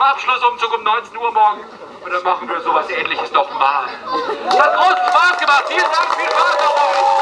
zum Abschlussumzug um 19 Uhr morgen und dann machen wir sowas ähnliches nochmal. Es hat großen Spaß gemacht. Vielen Dank, viel Spaß noch.